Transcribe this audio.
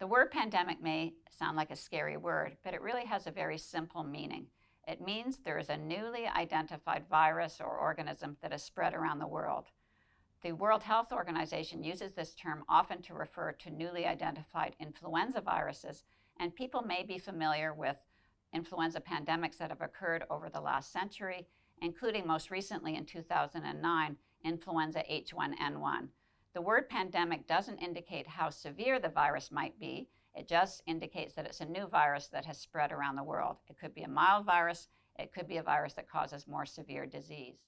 The word pandemic may sound like a scary word, but it really has a very simple meaning. It means there is a newly identified virus or organism that has spread around the world. The World Health Organization uses this term often to refer to newly identified influenza viruses, and people may be familiar with influenza pandemics that have occurred over the last century, including most recently in 2009, influenza H1N1. The word pandemic doesn't indicate how severe the virus might be. It just indicates that it's a new virus that has spread around the world. It could be a mild virus. It could be a virus that causes more severe disease.